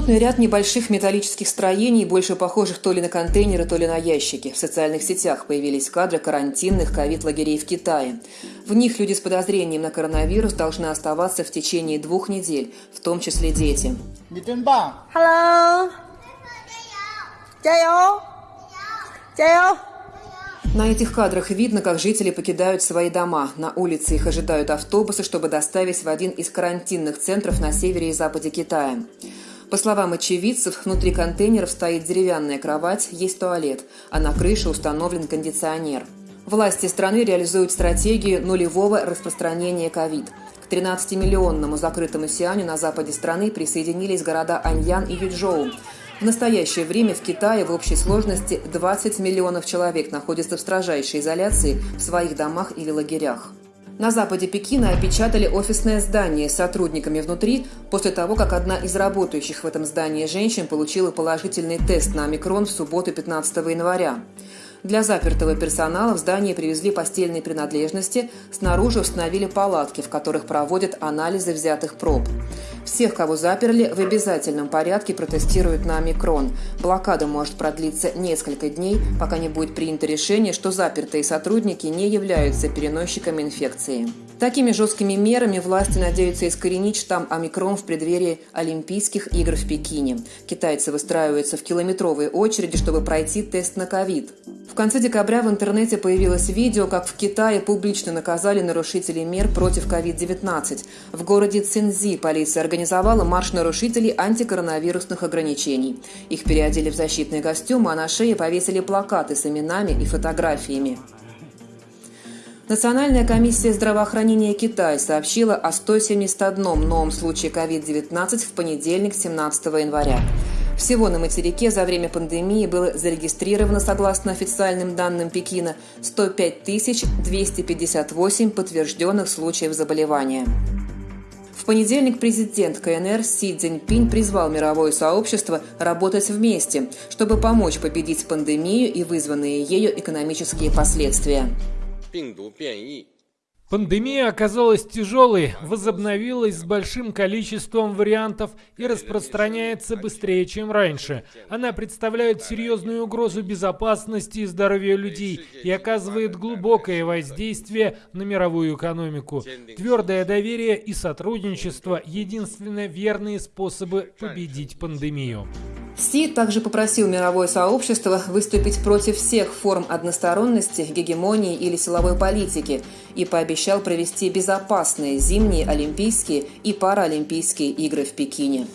плотный ряд небольших металлических строений, больше похожих то ли на контейнеры, то ли на ящики. В социальных сетях появились кадры карантинных ковид-лагерей в Китае. В них люди с подозрением на коронавирус должны оставаться в течение двух недель, в том числе дети. Hello. На этих кадрах видно, как жители покидают свои дома. На улице их ожидают автобусы, чтобы доставить в один из карантинных центров на севере и западе Китая. По словам очевидцев, внутри контейнеров стоит деревянная кровать, есть туалет, а на крыше установлен кондиционер. Власти страны реализуют стратегию нулевого распространения ковид. К 13-миллионному закрытому Сианю на западе страны присоединились города Аньян и Юджоу. В настоящее время в Китае в общей сложности 20 миллионов человек находятся в строжайшей изоляции в своих домах или лагерях. На западе Пекина опечатали офисное здание с сотрудниками внутри после того, как одна из работающих в этом здании женщин получила положительный тест на омикрон в субботу 15 января. Для запертого персонала в здание привезли постельные принадлежности, снаружи установили палатки, в которых проводят анализы взятых проб. Всех, кого заперли, в обязательном порядке протестируют на омикрон. Блокада может продлиться несколько дней, пока не будет принято решение, что запертые сотрудники не являются переносчиками инфекции. Такими жесткими мерами власти надеются искоренить штамм омикрон в преддверии Олимпийских игр в Пекине. Китайцы выстраиваются в километровые очереди, чтобы пройти тест на ковид. В конце декабря в интернете появилось видео, как в Китае публично наказали нарушителей мер против COVID-19. В городе Цинзи полиция организовала марш нарушителей антикоронавирусных ограничений. Их переодели в защитные костюмы, а на шее повесили плакаты с именами и фотографиями. Национальная комиссия здравоохранения Китая сообщила о 171 новом случае COVID-19 в понедельник, 17 января. Всего на материке за время пандемии было зарегистрировано, согласно официальным данным Пекина, 105 258 подтвержденных случаев заболевания. В понедельник президент КНР Си Цзиньпинь призвал мировое сообщество работать вместе, чтобы помочь победить пандемию и вызванные ею экономические последствия. Пандемия оказалась тяжелой, возобновилась с большим количеством вариантов и распространяется быстрее, чем раньше. Она представляет серьезную угрозу безопасности и здоровью людей и оказывает глубокое воздействие на мировую экономику. Твердое доверие и сотрудничество – единственно верные способы победить пандемию. Си также попросил мировое сообщество выступить против всех форм односторонности, гегемонии или силовой политики и пообещал провести безопасные зимние Олимпийские и Паралимпийские игры в Пекине.